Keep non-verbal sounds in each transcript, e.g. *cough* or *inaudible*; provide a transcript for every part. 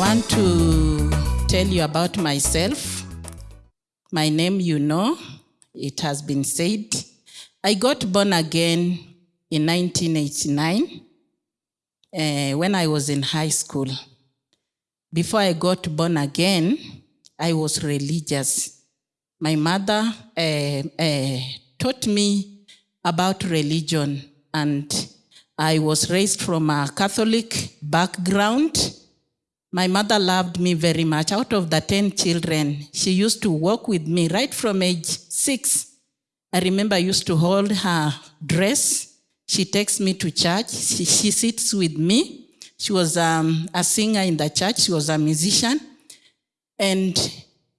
want to tell you about myself. My name, you know, it has been said. I got born again in 1989 uh, when I was in high school. Before I got born again, I was religious. My mother uh, uh, taught me about religion, and I was raised from a Catholic background. My mother loved me very much. Out of the 10 children, she used to walk with me right from age six. I remember I used to hold her dress. She takes me to church. She, she sits with me. She was um, a singer in the church. She was a musician. And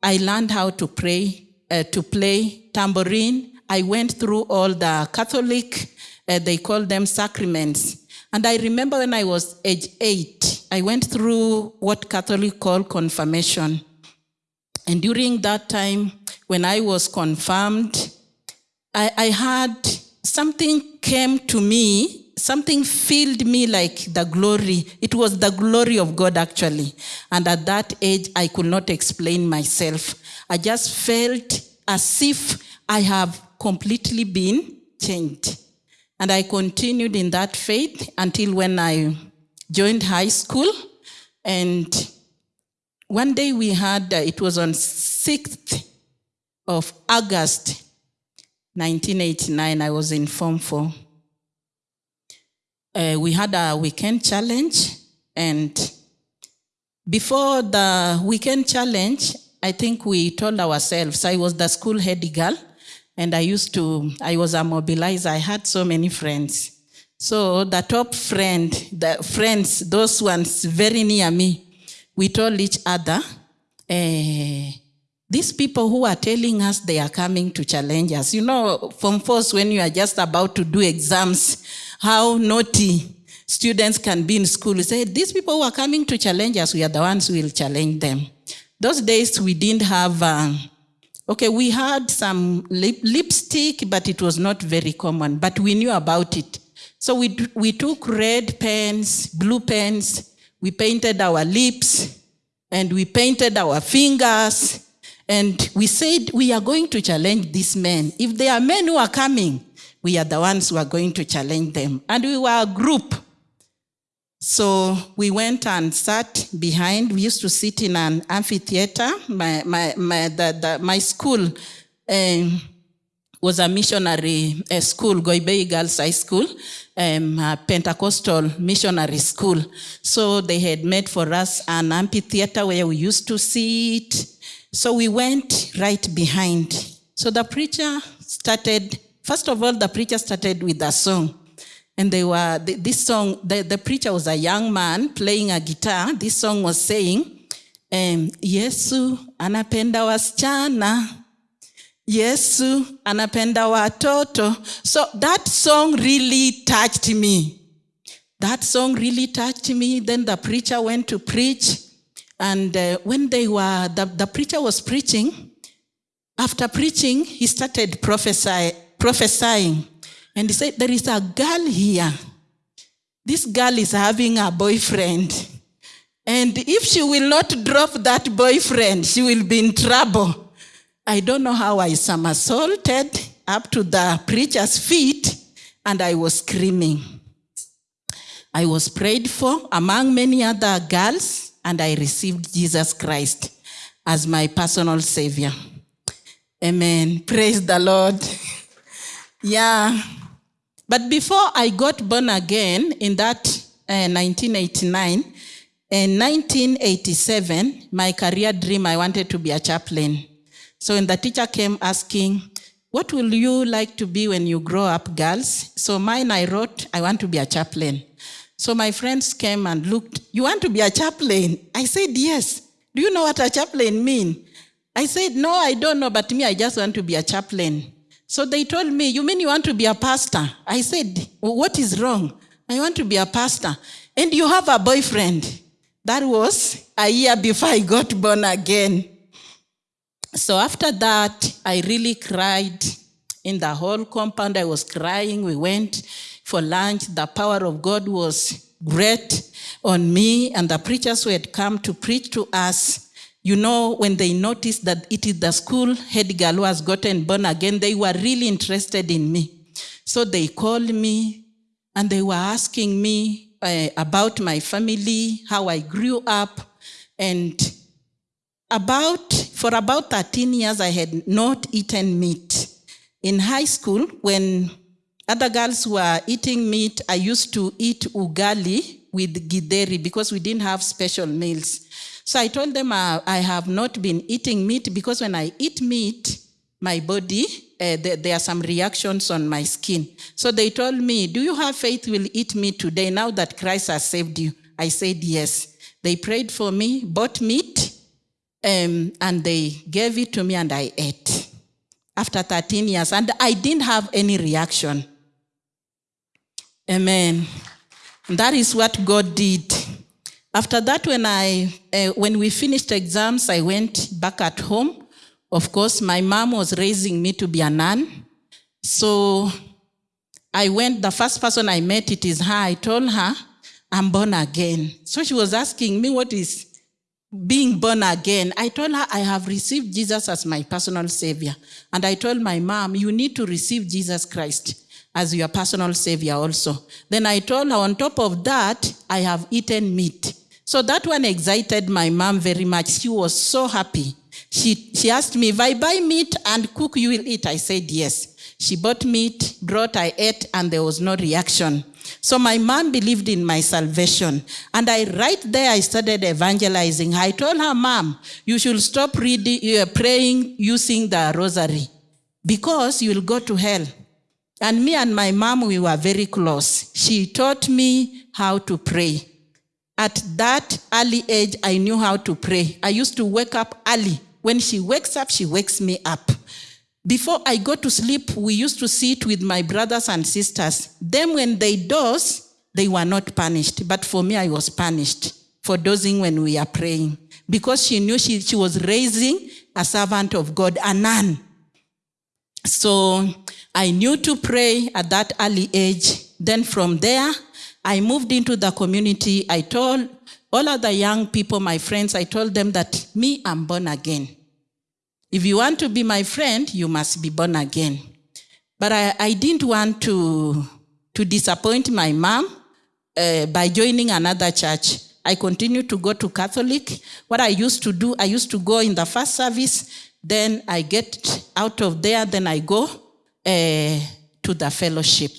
I learned how to pray, uh, to play tambourine. I went through all the Catholic, uh, they call them sacraments. And I remember when I was age eight, I went through what Catholic call confirmation. And during that time, when I was confirmed, I, I had something came to me, something filled me like the glory. It was the glory of God actually. And at that age, I could not explain myself. I just felt as if I have completely been changed. And I continued in that faith until when I joined high school. And one day we had, uh, it was on 6th of August, 1989, I was in Form 4. Uh, we had a weekend challenge, and before the weekend challenge, I think we told ourselves, I was the school head girl, and I used to, I was a mobilizer. I had so many friends. So the top friend, the friends, those ones very near me, we told each other, eh, these people who are telling us they are coming to challenge us, you know, from first when you are just about to do exams, how naughty students can be in school. We say, these people who are coming to challenge us, we are the ones who will challenge them. Those days we didn't have, uh, okay, we had some lip, lipstick, but it was not very common, but we knew about it. So we, we took red pens, blue pens, we painted our lips, and we painted our fingers, and we said, we are going to challenge these men. If there are men who are coming, we are the ones who are going to challenge them. And we were a group. So we went and sat behind. We used to sit in an amphitheater. My, my, my, the, the, my school um, was a missionary uh, school, Goibei Girls High School, um, a Pentecostal missionary school. So they had made for us an amphitheater where we used to sit. So we went right behind. So the preacher started, first of all, the preacher started with a song. And they were, this song, the, the preacher was a young man playing a guitar. This song was saying, um, Yesu anapenda wasichana. Yesu anapenda watoto. So that song really touched me. That song really touched me. Then the preacher went to preach. And uh, when they were, the, the preacher was preaching, after preaching, he started prophesy, prophesying. And he said, There is a girl here. This girl is having a boyfriend. And if she will not drop that boyfriend, she will be in trouble. I don't know how I somersaulted up to the preacher's feet, and I was screaming. I was prayed for among many other girls, and I received Jesus Christ as my personal savior. Amen. Praise the Lord. *laughs* yeah. But before I got born again in that uh, 1989, in 1987, my career dream, I wanted to be a chaplain. So when the teacher came asking, what will you like to be when you grow up, girls? So mine, I wrote, I want to be a chaplain. So my friends came and looked, you want to be a chaplain? I said, yes. Do you know what a chaplain mean? I said, no, I don't know, but me, I just want to be a chaplain. So they told me, you mean you want to be a pastor? I said, what is wrong? I want to be a pastor. And you have a boyfriend. That was a year before I got born again. So after that, I really cried in the whole compound. I was crying. We went for lunch. The power of God was great on me and the preachers who had come to preach to us. You know, when they noticed that it is the school head girl who has gotten born again, they were really interested in me. So they called me and they were asking me uh, about my family, how I grew up, and about for about 13 years I had not eaten meat. In high school, when other girls were eating meat, I used to eat ugali with githeri because we didn't have special meals. So I told them uh, I have not been eating meat because when I eat meat, my body, uh, there, there, are some reactions on my skin. So they told me, do you have faith will eat meat today now that Christ has saved you? I said yes. They prayed for me, bought meat, um, and they gave it to me and I ate after 13 years. And I didn't have any reaction. Amen. And that is what God did. After that, when, I, uh, when we finished exams, I went back at home. Of course, my mom was raising me to be a nun. So I went, the first person I met, it is her. I told her, I'm born again. So she was asking me, what is being born again? I told her, I have received Jesus as my personal savior. And I told my mom, you need to receive Jesus Christ as your personal savior also. Then I told her, on top of that, I have eaten meat. So that one excited my mom very much. She was so happy. She, she asked me, if I buy meat and cook, you will eat. I said, yes. She bought meat, brought, I ate, and there was no reaction. So my mom believed in my salvation. And I, right there, I started evangelizing. I told her, mom, you should stop reading, uh, praying using the rosary because you will go to hell. And me and my mom, we were very close. She taught me how to pray. At that early age, I knew how to pray. I used to wake up early. When she wakes up, she wakes me up. Before I go to sleep, we used to sit with my brothers and sisters. Then when they doze, they were not punished. But for me, I was punished for dozing when we are praying. Because she knew she, she was raising a servant of God, a nun. So I knew to pray at that early age. Then from there, I moved into the community. I told all other young people, my friends, I told them that me, I'm born again. If you want to be my friend, you must be born again. But I, I didn't want to, to disappoint my mom uh, by joining another church. I continued to go to Catholic. What I used to do, I used to go in the first service, then I get out of there, then I go uh, to the fellowship.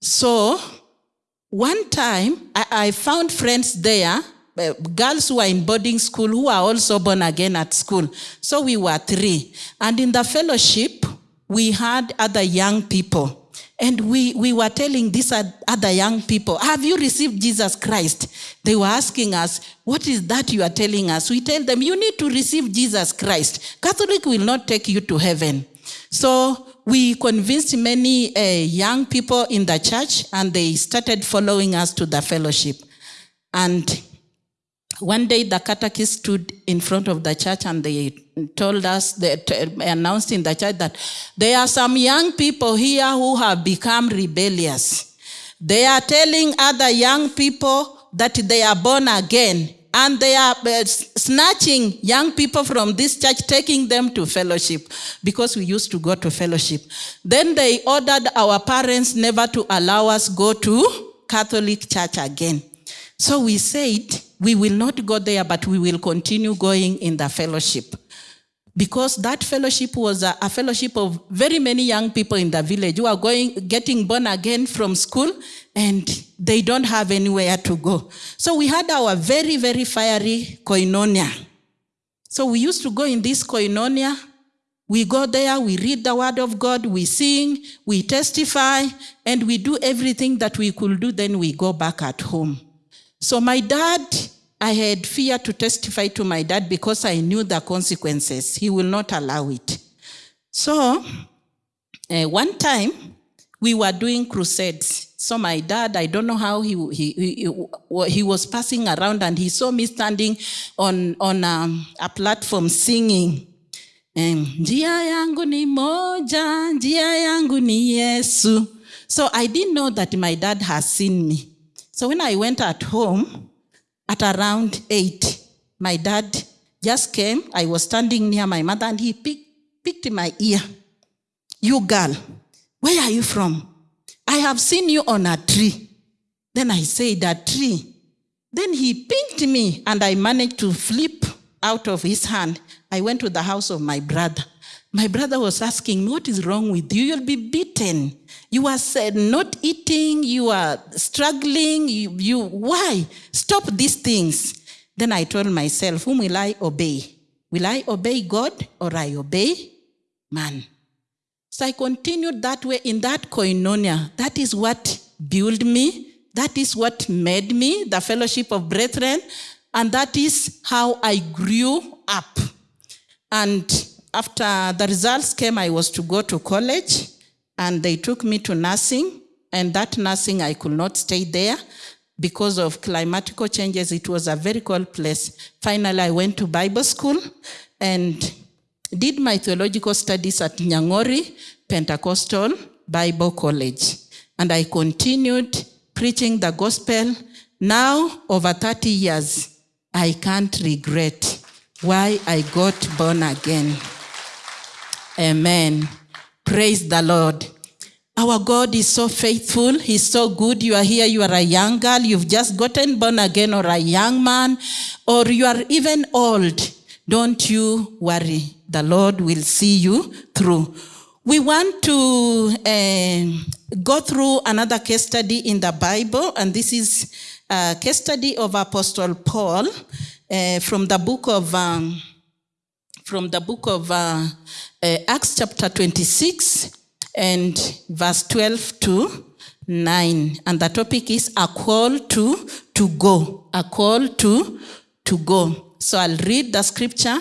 So one time, I, I found friends there, uh, girls who are in boarding school who are also born again at school. So we were three. And in the fellowship, we had other young people. And we, we were telling these other young people, have you received Jesus Christ? They were asking us, what is that you are telling us? We tell them, you need to receive Jesus Christ. Catholic will not take you to heaven. So we convinced many uh, young people in the church and they started following us to the fellowship. And one day the catechist stood in front of the church and they told us, they announced in the church that there are some young people here who have become rebellious. They are telling other young people that they are born again and they are uh, snatching young people from this church, taking them to fellowship because we used to go to fellowship. Then they ordered our parents never to allow us go to Catholic church again. So we said, we will not go there, but we will continue going in the fellowship because that fellowship was a, a, fellowship of very many young people in the village who are going getting born again from school and they don't have anywhere to go. So we had our very very fiery koinonia. So we used to go in this koinonia. We go there we read the word of god we sing we testify and we do everything that we could do then we go back at home. So my dad I had fear to testify to my dad because I knew the consequences. He will not allow it. So, uh, one time, we were doing crusades. So my dad, I don't know how he, he, he, he was passing around and he saw me standing on, on um, a platform singing. Njia yangu ni moja, njia yangu ni Yesu. So I didn't know that my dad has seen me. So when I went at home at around eight, my dad just came. I was standing near my mother and he picked, picked my ear. You girl, where are you from? I have seen you on a tree. Then I said, a tree. Then he pinked me and I managed to flip out of his hand. I went to the house of my brother. My brother was asking, me, What is wrong with you? You'll be beaten. You are said not eating, you are struggling, you, you why? Stop these things. Then I told myself, Whom will I obey? Will I obey God or I obey man? So I continued that way in that koinonia. That is what built me. That is what made me the fellowship of brethren. And that is how I grew up. And after the results came, I was to go to college and they took me to nursing. And that nursing, I could not stay there because of climatical changes. It was a very cold place. Finally, I went to Bible school and did my theological studies at Nyangori Pentecostal Bible College. And I continued preaching the gospel. Now, over 30 years, I can't regret why I got born again. Amen. Praise the Lord. Our God is so faithful. He's so good. You are here, you are a young girl, you've just gotten born again, or a young man, or you are even old. Don't you worry. The Lord will see you through. We want to uh, go through another case study in the Bible, and this is a case study of Apostle Paul uh, from the book of um, from the book of uh, uh, Acts chapter 26 and verse 12 to 9. And the topic is a call to, to go. A call to, to go. So I'll read the scripture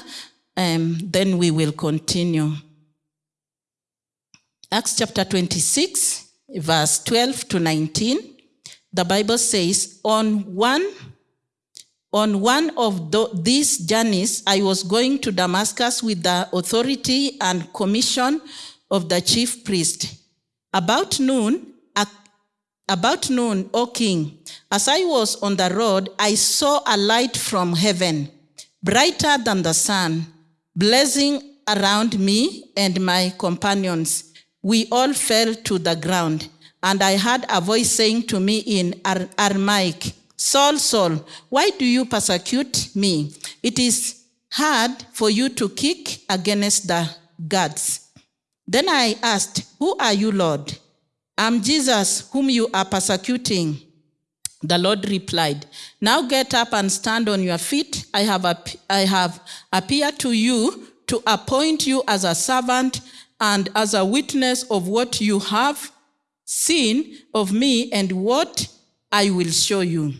and um, then we will continue. Acts chapter 26, verse 12 to 19. The Bible says, On one on one of the, these journeys, I was going to Damascus with the authority and commission of the chief priest. About noon, about noon, O king, as I was on the road, I saw a light from heaven, brighter than the sun, blazing around me and my companions. We all fell to the ground, and I heard a voice saying to me in Aramaic, Saul, Saul, why do you persecute me? It is hard for you to kick against the gods. Then I asked, Who are you, Lord? I'm Jesus, whom you are persecuting. The Lord replied, Now get up and stand on your feet. I have, I have appeared to you to appoint you as a servant and as a witness of what you have seen of me and what I will show you.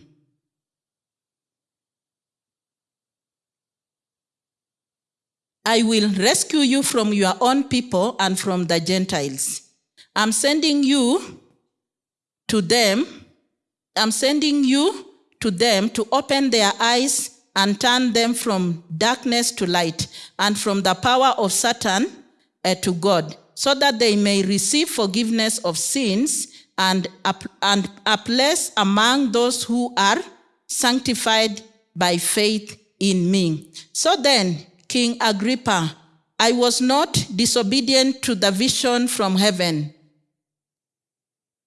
I will rescue you from your own people and from the Gentiles. I'm sending you to them. I'm sending you to them to open their eyes and turn them from darkness to light and from the power of Satan uh, to God, so that they may receive forgiveness of sins and a, and a place among those who are sanctified by faith in me. So then, King Agrippa, I was not disobedient to the vision from heaven.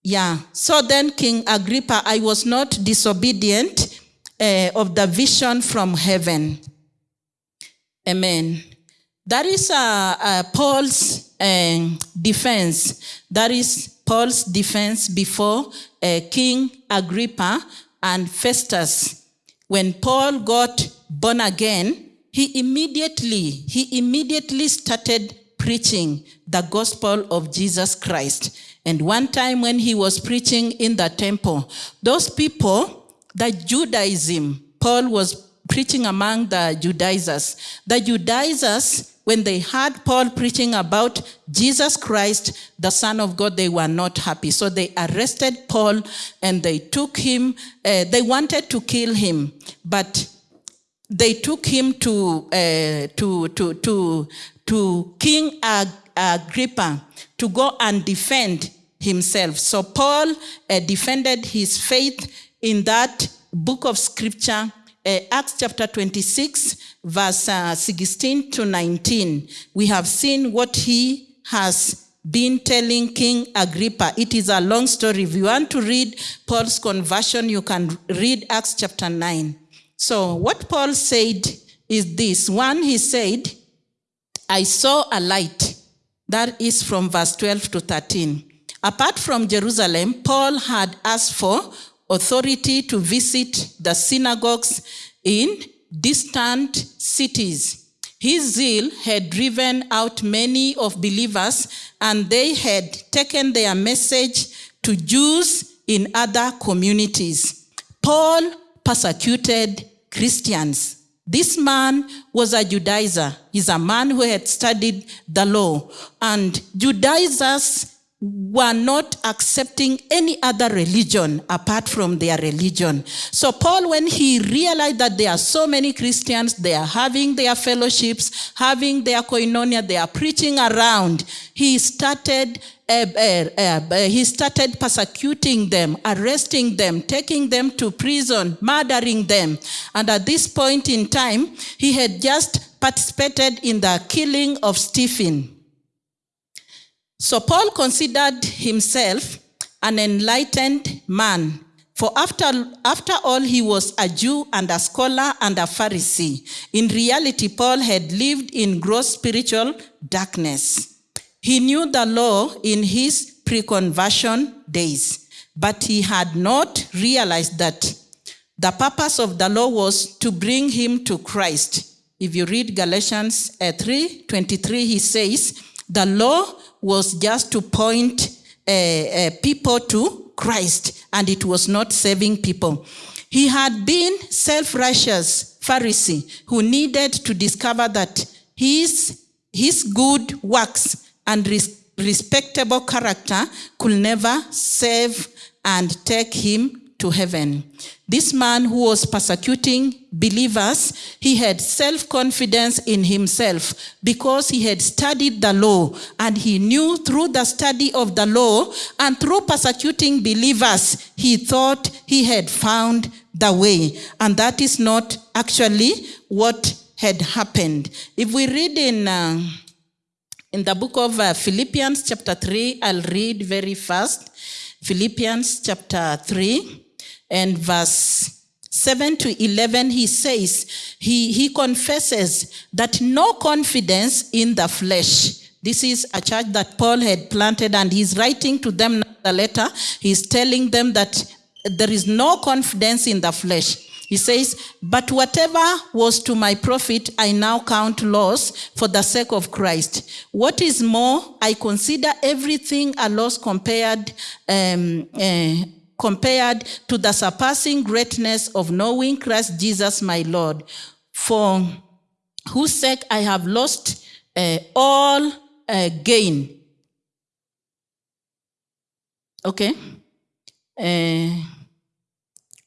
Yeah. So then, King Agrippa, I was not disobedient uh, of the vision from heaven. Amen. That is uh, uh, Paul's uh, defense. That is Paul's defense before uh, King Agrippa and Festus. When Paul got born again, he immediately, he immediately started preaching the gospel of Jesus Christ. And one time when he was preaching in the temple, those people, the Judaism, Paul was preaching among the Judaizers. The Judaizers, when they heard Paul preaching about Jesus Christ, the Son of God, they were not happy. So they arrested Paul and they took him, uh, they wanted to kill him. But they took him to, uh, to, to, to, to King Ag Agrippa to go and defend himself. So Paul uh, defended his faith in that book of scripture, uh, Acts chapter 26, verse uh, 16 to 19. We have seen what he has been telling King Agrippa. It is a long story. If you want to read Paul's conversion, you can read Acts chapter 9. So, what Paul said is this one, he said, I saw a light. That is from verse 12 to 13. Apart from Jerusalem, Paul had asked for authority to visit the synagogues in distant cities. His zeal had driven out many of believers, and they had taken their message to Jews in other communities. Paul persecuted Christians. This man was a Judaizer. He's a man who had studied the law. And Judaizers were not accepting any other religion apart from their religion. So Paul, when he realized that there are so many Christians, they are having their fellowships, having their koinonia, they are preaching around, he started uh, uh, uh, he started persecuting them, arresting them, taking them to prison, murdering them. And at this point in time, he had just participated in the killing of Stephen. So Paul considered himself an enlightened man. For after, after all, he was a Jew and a scholar and a Pharisee. In reality, Paul had lived in gross spiritual darkness. He knew the law in his pre conversion days, but he had not realized that the purpose of the law was to bring him to Christ. If you read Galatians uh, 3 23, he says, The law was just to point uh, uh, people to Christ, and it was not saving people. He had been self-righteous Pharisee who needed to discover that his, his good works and res respectable character could never save and take him to heaven. This man who was persecuting believers, he had self-confidence in himself because he had studied the law and he knew through the study of the law and through persecuting believers, he thought he had found the way. And that is not actually what had happened. If we read in, uh, in the book of uh, Philippians chapter 3, I'll read very fast. Philippians chapter 3 and verse 7 to 11, he says, he, he confesses that no confidence in the flesh. This is a church that Paul had planted, and he's writing to them the letter. He's telling them that there is no confidence in the flesh. He says, But whatever was to my profit, I now count loss for the sake of Christ. What is more, I consider everything a loss compared um, uh, compared to the surpassing greatness of knowing Christ Jesus my Lord, for whose sake I have lost uh, all uh, gain. Okay? Uh,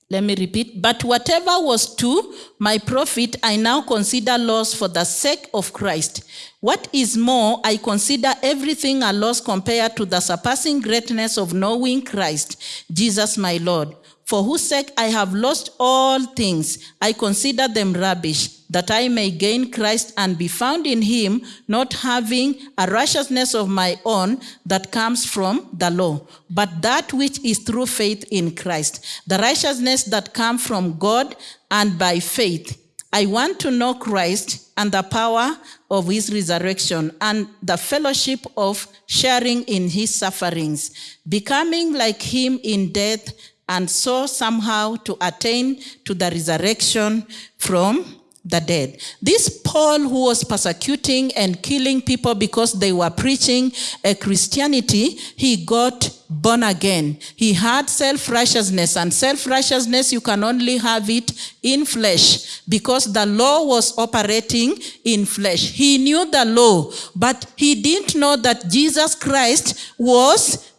let me repeat. But whatever was to my profit, I now consider loss for the sake of Christ. What is more, I consider everything a loss compared to the surpassing greatness of knowing Christ, Jesus my Lord for whose sake I have lost all things. I consider them rubbish, that I may gain Christ and be found in him, not having a righteousness of my own that comes from the law, but that which is through faith in Christ, the righteousness that comes from God and by faith. I want to know Christ and the power of his resurrection and the fellowship of sharing in his sufferings, becoming like him in death and so somehow to attain to the resurrection from the dead. This Paul who was persecuting and killing people because they were preaching a Christianity, he got born again. He had self-righteousness and self-righteousness you can only have it in flesh because the law was operating in flesh. He knew the law, but he didn't know that Jesus Christ was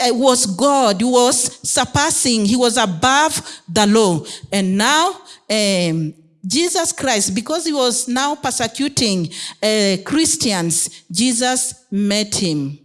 uh, was God, he was surpassing, he was above the law. And now, um, Jesus Christ, because he was now persecuting uh, Christians, Jesus met him.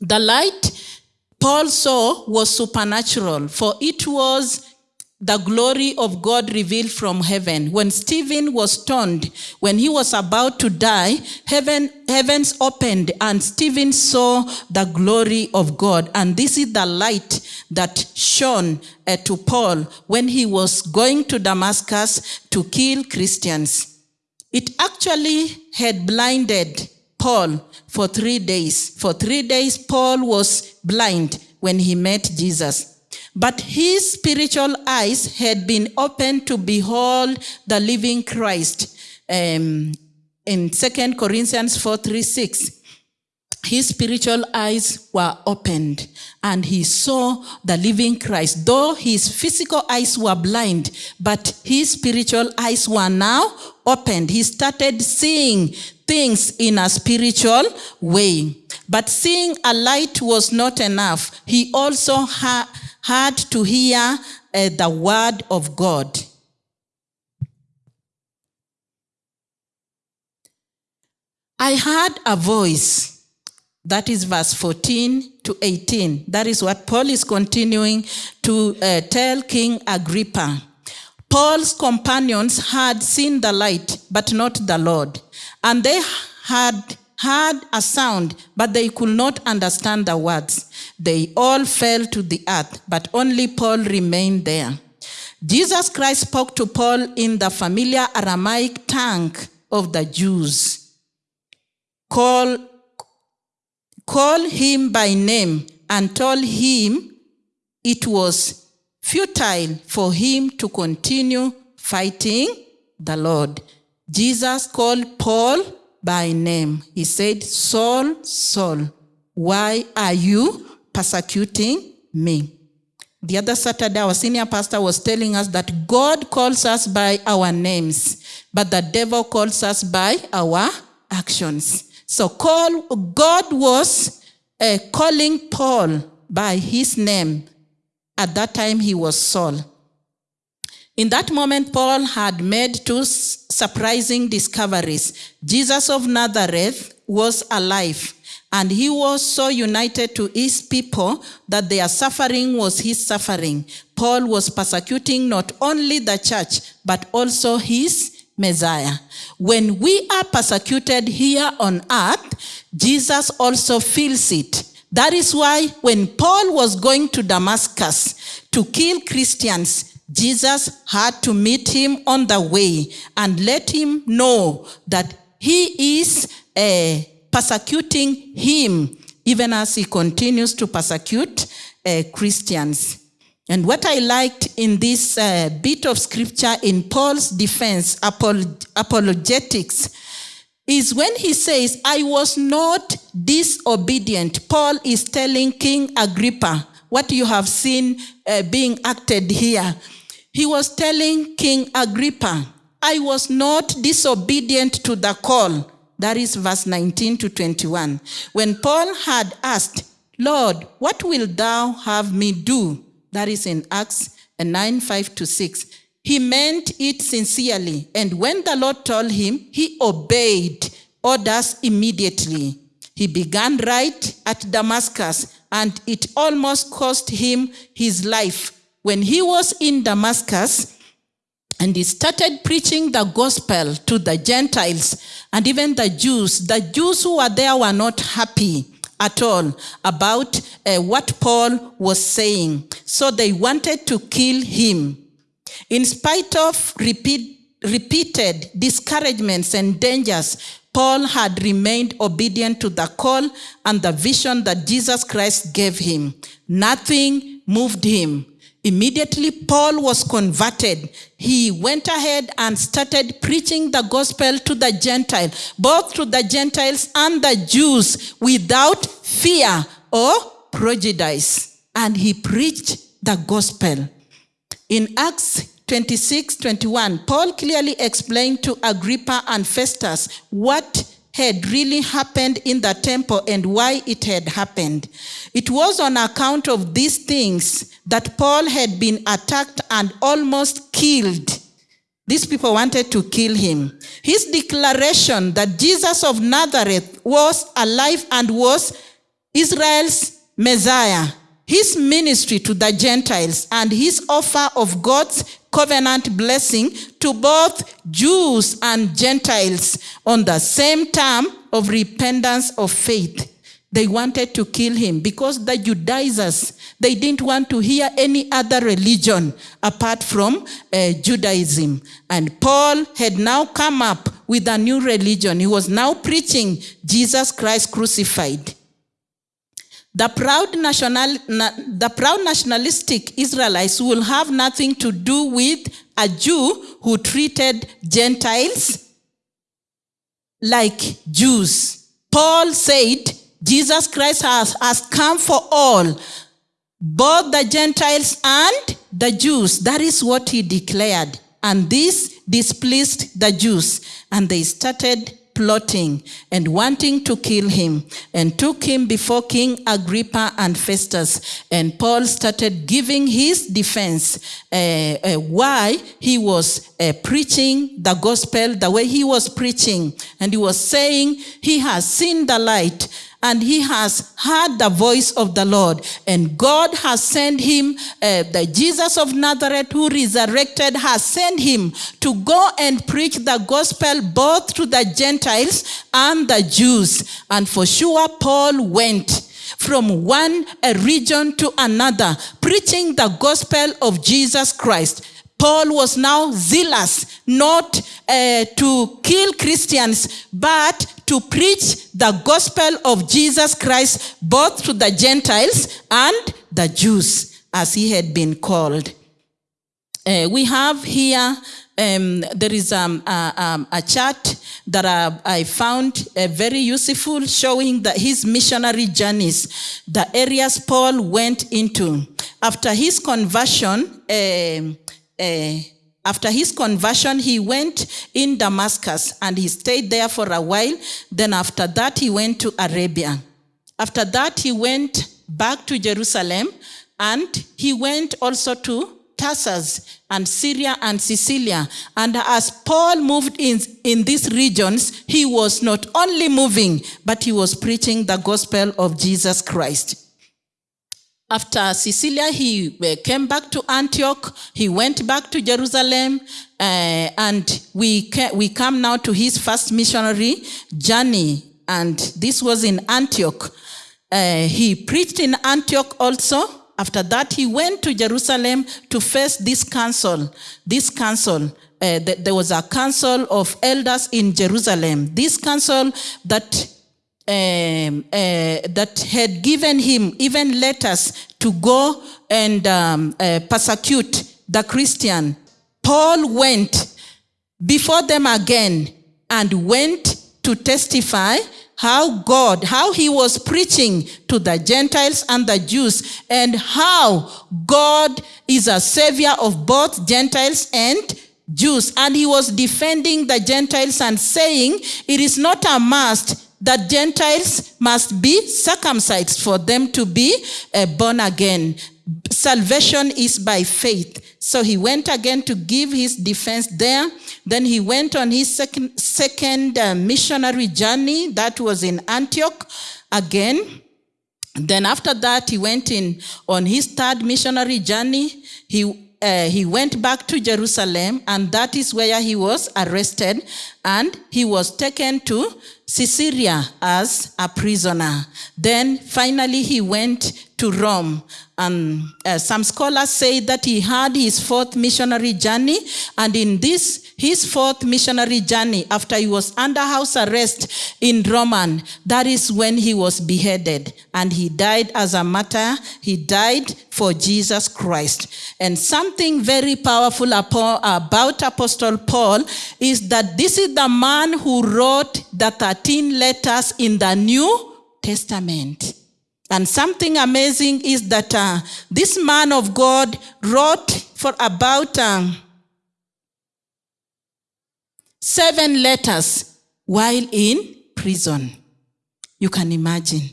The light Paul saw was supernatural, for it was the glory of God revealed from heaven. When Stephen was stoned, when he was about to die, heaven, heavens opened and Stephen saw the glory of God. And this is the light that shone uh, to Paul when he was going to Damascus to kill Christians. It actually had blinded Paul for three days. For three days, Paul was blind when he met Jesus. But his spiritual eyes had been opened to behold the living Christ. Um, in 2 Corinthians 4 3 6, his spiritual eyes were opened and he saw the living Christ. Though his physical eyes were blind, but his spiritual eyes were now opened. He started seeing things in a spiritual way. But seeing a light was not enough. He also ha had to hear uh, the word of God. I heard a voice. That is verse 14 to 18. That is what Paul is continuing to uh, tell King Agrippa. Paul's companions had seen the light, but not the Lord. And they had heard a sound, but they could not understand the words. They all fell to the earth, but only Paul remained there. Jesus Christ spoke to Paul in the familiar Aramaic tongue of the Jews. Call, call him by name and told him it was futile for him to continue fighting the Lord. Jesus called Paul by name. He said, Saul, Saul, why are you persecuting me? The other Saturday, our senior pastor was telling us that God calls us by our names, but the devil calls us by our actions. So call, God was uh, calling Paul by his name. At that time, he was Saul. In that moment, Paul had made two surprising discoveries. Jesus of Nazareth was alive, and he was so united to his people that their suffering was his suffering. Paul was persecuting not only the church, but also his Messiah. When we are persecuted here on earth, Jesus also feels it. That is why when Paul was going to Damascus to kill Christians, Jesus had to meet him on the way and let him know that he is uh, persecuting him even as he continues to persecute uh, Christians. And what I liked in this uh, bit of scripture in Paul's defense, apolog apologetics, is when he says, I was not disobedient. Paul is telling King Agrippa what you have seen uh, being acted here. He was telling King Agrippa, I was not disobedient to the call. That is verse 19 to 21. When Paul had asked, Lord, what will thou have me do? That is in Acts uh, 9, 5 to 6. He meant it sincerely. And when the Lord told him, he obeyed orders immediately. He began right at Damascus, and it almost cost him his life when he was in Damascus and he started preaching the gospel to the Gentiles and even the Jews, the Jews who were there were not happy at all about uh, what Paul was saying. So they wanted to kill him. In spite of repeat, repeated discouragements and dangers, Paul had remained obedient to the call and the vision that Jesus Christ gave him. Nothing moved him. Immediately, Paul was converted. He went ahead and started preaching the gospel to the Gentiles, both to the Gentiles and the Jews, without fear or prejudice. And he preached the gospel. In Acts 26 21, Paul clearly explained to Agrippa and Festus what had really happened in the temple and why it had happened. It was on account of these things that Paul had been attacked and almost killed. These people wanted to kill him. His declaration that Jesus of Nazareth was alive and was Israel's Messiah. his ministry to the Gentiles and his offer of God's covenant blessing to both Jews and Gentiles on the same term of repentance of faith. They wanted to kill him because the Judaizers, they didn't want to hear any other religion apart from uh, Judaism. And Paul had now come up with a new religion. He was now preaching Jesus Christ crucified. The proud, national, the proud nationalistic Israelites will have nothing to do with a Jew who treated Gentiles like Jews. Paul said, Jesus Christ has, has come for all, both the Gentiles and the Jews. That is what he declared. And this displeased the Jews, and they started plotting and wanting to kill him and took him before King Agrippa and Festus. And Paul started giving his defense uh, uh, why he was uh, preaching the gospel the way he was preaching. And he was saying he has seen the light and he has heard the voice of the Lord. And God has sent him, uh, the Jesus of Nazareth who resurrected has sent him to go and preach the gospel both to the Gentiles and the Jews. And for sure, Paul went from one region to another, preaching the gospel of Jesus Christ. Paul was now zealous not uh, to kill Christians, but to preach the gospel of Jesus Christ both to the Gentiles and the Jews, as he had been called. Uh, we have here, um, there is um, a, um, a, chart that I, I found uh, very useful showing that his missionary journeys, the areas Paul went into. After his conversion, uh, uh, after his conversion, he went in Damascus and he stayed there for a while. Then after that, he went to Arabia. After that, he went back to Jerusalem and he went also to Tarsus and Syria and Cilicia. And as Paul moved in, in these regions, he was not only moving, but he was preaching the gospel of Jesus Christ. After Cilicia, he uh, came back to Antioch. He went back to Jerusalem. Uh, and we, we come now to his first missionary journey. And this was in Antioch. Uh, he preached in Antioch also. After that, he went to Jerusalem to face this council. This council, uh, th there was a council of elders in Jerusalem. This council that um, uh, that had given him even letters to go and um, uh, persecute the Christian. Paul went before them again and went to testify how God, how he was preaching to the Gentiles and the Jews, and how God is a savior of both Gentiles and Jews. And he was defending the Gentiles and saying, it is not a must that Gentiles must be circumcised for them to be uh, born again. Salvation is by faith. So he went again to give his defense there. Then he went on his second, second uh, missionary journey. That was in Antioch again. Then after that, he went in on his third missionary journey. He uh, he went back to Jerusalem, and that is where he was arrested, and he was taken to Caesarea as a prisoner. Then finally he went to Rome. And uh, some scholars say that he had his fourth missionary journey. And in this, his fourth missionary journey, after he was under house arrest in Roman, that is when he was beheaded. And he died as a martyr. He died for Jesus Christ. And something very powerful about Apostle Paul is that this is the man who wrote the 13 letters in the New Testament. And something amazing is that uh, this man of God wrote for about um, seven letters while in prison. You can imagine.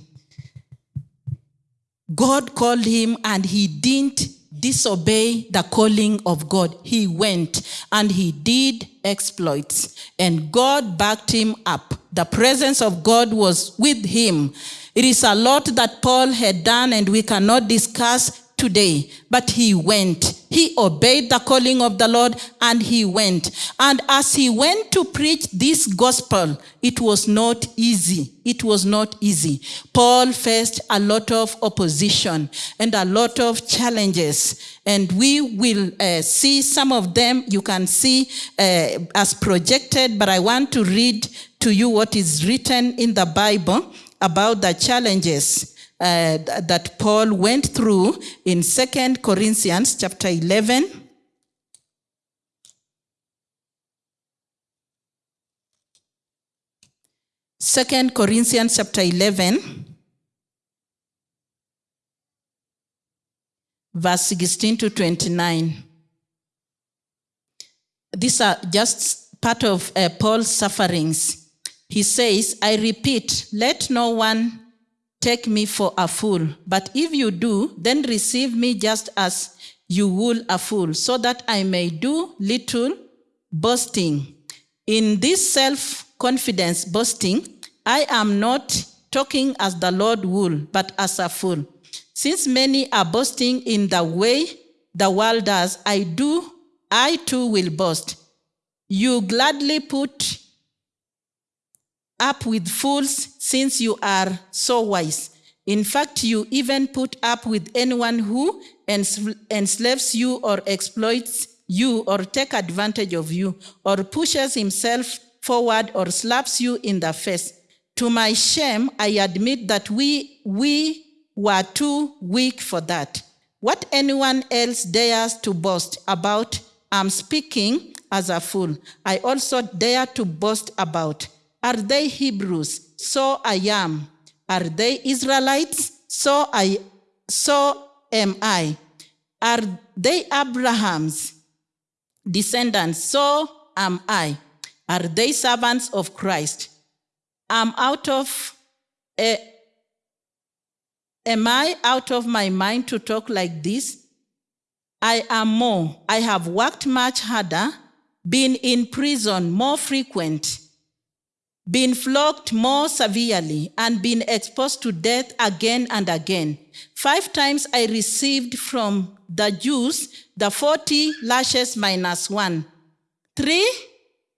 God called him and he didn't disobey the calling of God. He went and he did exploits and God backed him up. The presence of God was with him It is a lot that Paul had done, and we cannot discuss today. But he went. He obeyed the calling of the Lord and he went. And as he went to preach this gospel, it was not easy. It was not easy. Paul faced a lot of opposition and a lot of challenges. And we will uh, see some of them. You can see uh, as projected, but I want to read to you what is written in the Bible about the challenges uh, that Paul went through in Second Corinthians chapter 11. Second Corinthians chapter 11, verse 16 to 29. These are just part of uh, Paul's sufferings. He says, I repeat, let no one take me for a fool. But if you do, then receive me just as you would a fool, so that I may do little boasting. In this self-confidence boasting, I am not talking as the Lord would, but as a fool. Since many are boasting in the way the world does, I do, I too will boast. You gladly put up with fools since you are so wise. In fact, you even put up with anyone who enslaves you or exploits you or take advantage of you or pushes himself forward or slaps you in the face. To my shame, I admit that we, we were too weak for that. What anyone else dares to boast about, I'm speaking as a fool. I also dare to boast about. Are they Hebrews? So I am. Are they Israelites? So I so am I. Are they Abraham's descendants? So am I. Are they servants of Christ? I'm out of am I out of my mind to talk like this? I am more. I have worked much harder, been in prison more frequent been flogged more severely, and been exposed to death again and again. Five times I received from the Jews the 40 lashes minus one. Three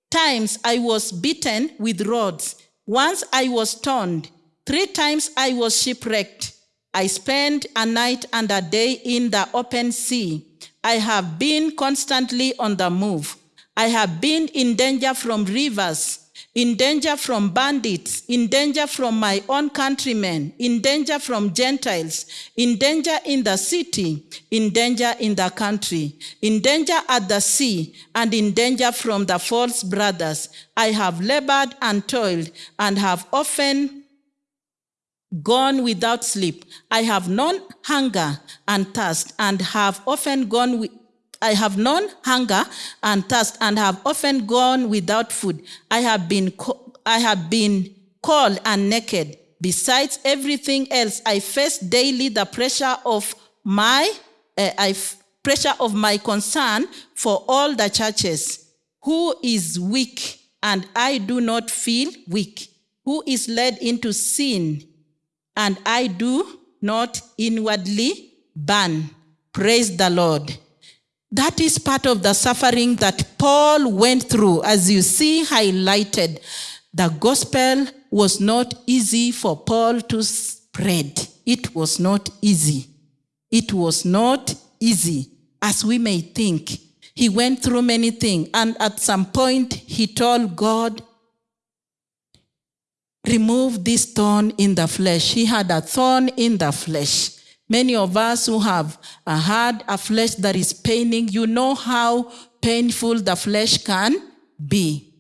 times I was beaten with rods. Once I was stoned. Three times I was shipwrecked. I spent a night and a day in the open sea. I have been constantly on the move. I have been in danger from rivers in danger from bandits, in danger from my own countrymen, in danger from Gentiles, in danger in the city, in danger in the country, in danger at the sea, and in danger from the false brothers. I have labored and toiled and have often gone without sleep. I have known hunger and thirst and have often gone I have known hunger and thirst and have often gone without food. I have been, I have been cold and naked. Besides everything else, I face daily the pressure of my, uh, I pressure of my concern for all the churches. Who is weak and I do not feel weak? Who is led into sin and I do not inwardly burn? Praise the Lord. That is part of the suffering that Paul went through. As you see highlighted, the gospel was not easy for Paul to spread. It was not easy. It was not easy, as we may think. He went through many things, and at some point, he told God, Remove this thorn in the flesh. He had a thorn in the flesh. Many of us who have uh, had a flesh that is paining, you know how painful the flesh can be.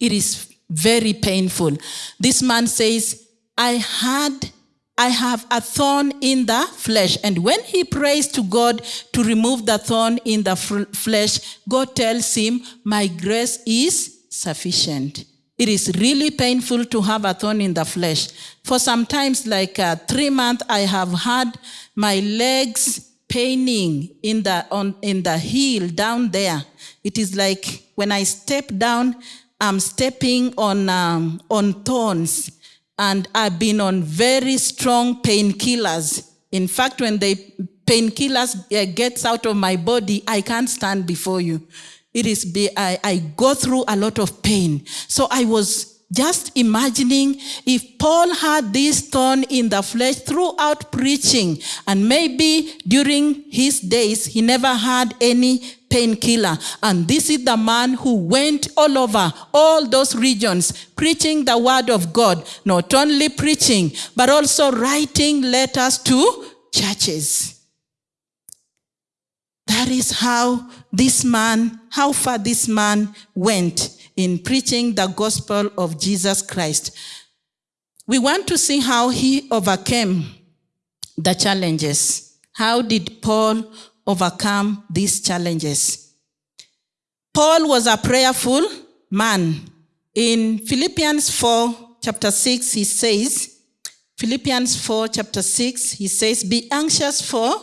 It is very painful. This man says, I had I have a thorn in the flesh. And when he prays to God to remove the thorn in the flesh, God tells him, My grace is sufficient. It is really painful to have a thorn in the flesh. For sometimes, like uh, three months, I have had my legs paining in the, on, in the heel down there. It is like when I step down, I'm stepping on, um, on thorns. and I've been on very strong painkillers. In fact, when the painkillers uh, gets out of my body, I can't stand before you. It is, be, I, I go through a lot of pain. So I was just imagining if Paul had this thorn in the flesh throughout preaching, and maybe during his days, he never had any painkiller. And this is the man who went all over all those regions preaching the word of God, not only preaching, but also writing letters to churches. That is how this man, how far this man went in preaching the gospel of Jesus Christ. We want to see how he overcame the challenges. How did Paul overcome these challenges? Paul was a prayerful man. In Philippians 4, chapter 6, he says, Philippians 4, chapter 6, he says, Be anxious for,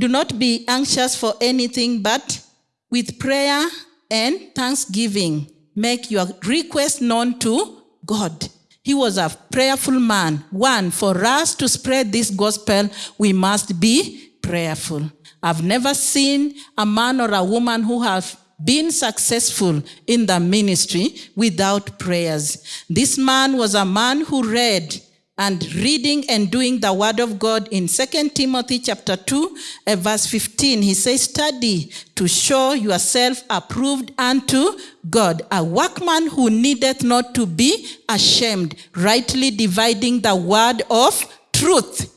do not be anxious for anything, but with prayer and thanksgiving, make your request known to God. He was a prayerful man. One, for us to spread this gospel, we must be prayerful. I've never seen a man or a woman who have been successful in the ministry without prayers. This man was a man who read and reading and doing the word of God in 2 Timothy chapter 2, uh, verse 15. He says, study to show yourself approved unto God, a workman who needeth not to be ashamed, rightly dividing the word of truth.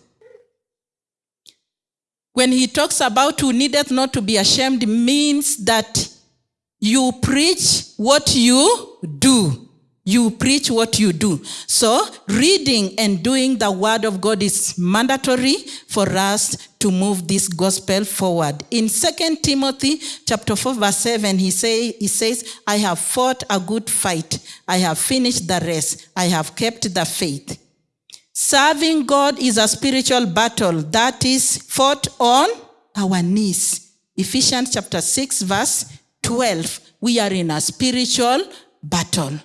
When he talks about who needeth not to be ashamed means that you preach what you do. You preach what you do. So reading and doing the word of God is mandatory for us to move this gospel forward. In 2 Timothy chapter 4 verse 7, he, say, he says, I have fought a good fight. I have finished the race. I have kept the faith. Serving God is a spiritual battle that is fought on our knees. Ephesians chapter 6 verse 12. We are in a spiritual battle.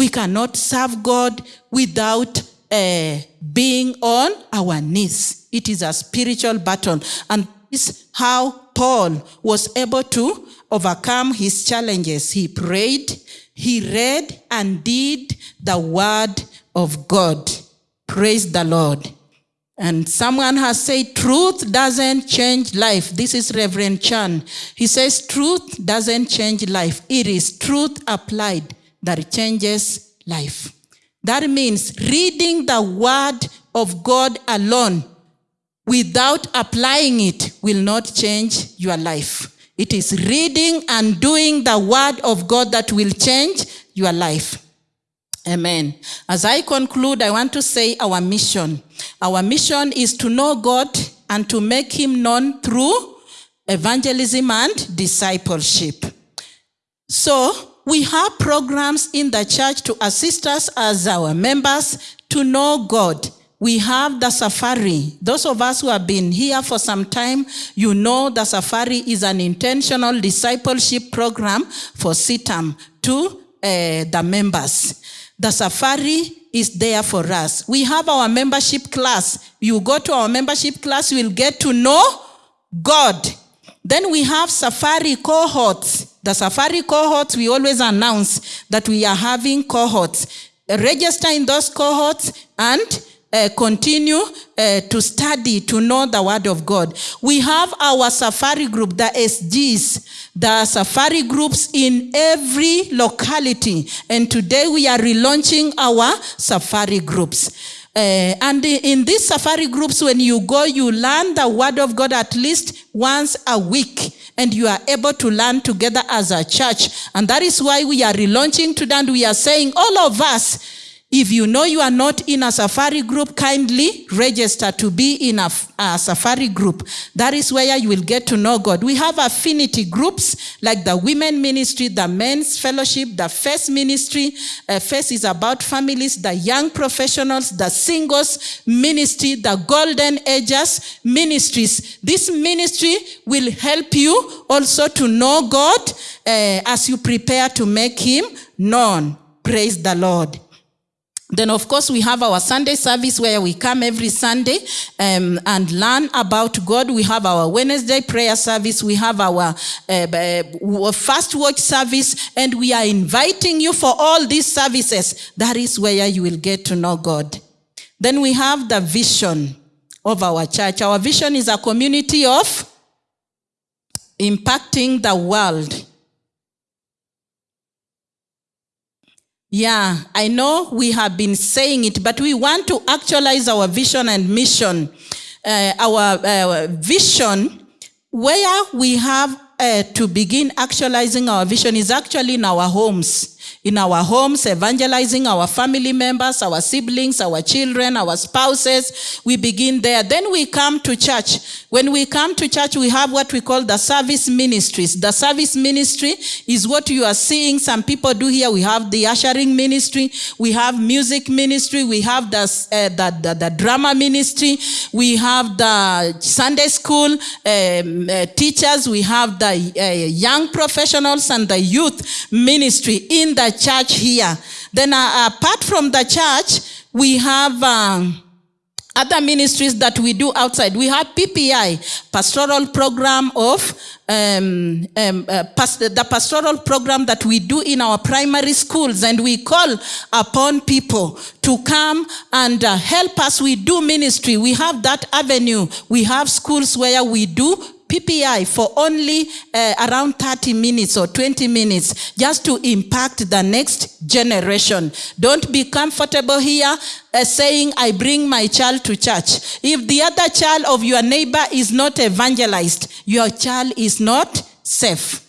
We cannot serve God without uh, being on our knees. It is a spiritual battle. And this is how Paul was able to overcome his challenges. He prayed, he read, and did the word of God. Praise the Lord. And someone has said, truth doesn't change life. This is Reverend Chan. He says, truth doesn't change life. It is truth applied that changes life. That means reading the word of God alone without applying it will not change your life. It is reading and doing the word of God that will change your life. Amen. As I conclude, I want to say our mission. Our mission is to know God and to make him known through evangelism and discipleship. So we have programs in the church to assist us as our members to know God. We have the safari. Those of us who have been here for some time, you know the safari is an intentional discipleship program for CITAM to uh, the members. The safari is there for us. We have our membership class. You go to our membership class, you will get to know God. Then we have safari cohorts. The safari cohorts, we always announce that we are having cohorts. Register in those cohorts and uh, continue uh, to study, to know the word of God. We have our safari group, the SGs, the safari groups in every locality. And today we are relaunching our safari groups. Uh, and in these safari groups, when you go, you learn the word of God at least once a week. And you are able to learn together as a church. And that is why we are relaunching today. And we are saying, all of us, if you know you are not in a safari group, kindly register to be in a, a, safari group. That is where you will get to know God. We have affinity groups like the women ministry, the men's fellowship, the first ministry. Uh, first is about families, the young professionals, the singles ministry, the golden ages ministries. This ministry will help you also to know God uh, as you prepare to make him known. Praise the Lord. Then, of course, we have our Sunday service where we come every Sunday um, and learn about God. We have our Wednesday prayer service. We have our uh, uh, fast watch service, and we are inviting you for all these services. That is where you will get to know God. Then we have the vision of our church. Our vision is a community of impacting the world. Yeah, I know we have been saying it, but we want to actualize our vision and mission. Uh, our uh, vision, where we have uh, to begin actualizing our vision, is actually in our homes in our homes, evangelizing our family members, our siblings, our children, our spouses. We begin there. Then we come to church. When we come to church, we have what we call the service ministries. The service ministry is what you are seeing some people do here. We have the ushering ministry. We have music ministry. We have the, uh, the, the, the, drama ministry. We have the Sunday school um, uh, teachers. We have the uh, young professionals and the youth ministry in the church here. Then uh, apart from the church, we have um, other ministries that we do outside. We have PPI, pastoral program of um, um, uh, the pastoral program that we do in our primary schools, and we call upon people to come and uh, help us. We do ministry. We have that avenue. We have schools where we do PPI for only uh, around 30 minutes or 20 minutes just to impact the next generation. Don't be comfortable here uh, saying, I bring my child to church. If the other child of your neighbor is not evangelized, your child is not safe.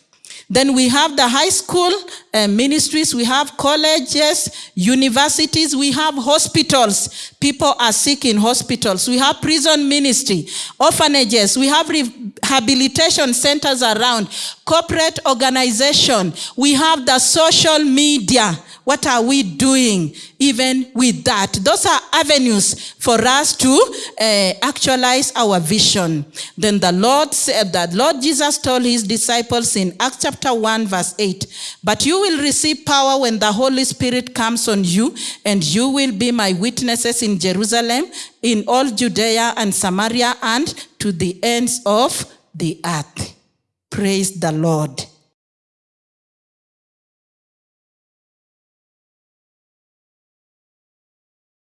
Then we have the high school uh, ministries, we have colleges, universities, we have hospitals. People are sick in hospitals. We have prison ministry, orphanages, we have rehabilitation centers around, corporate organization, we have the social media. What are we doing even with that? Those are avenues for us to uh, actualize our vision. Then the Lord said that Lord Jesus told his disciples in Acts chapter 1 verse 8, but you will receive power when the Holy Spirit comes on you and you will be my witnesses in Jerusalem, in all Judea and Samaria and to the ends of the earth. Praise the Lord.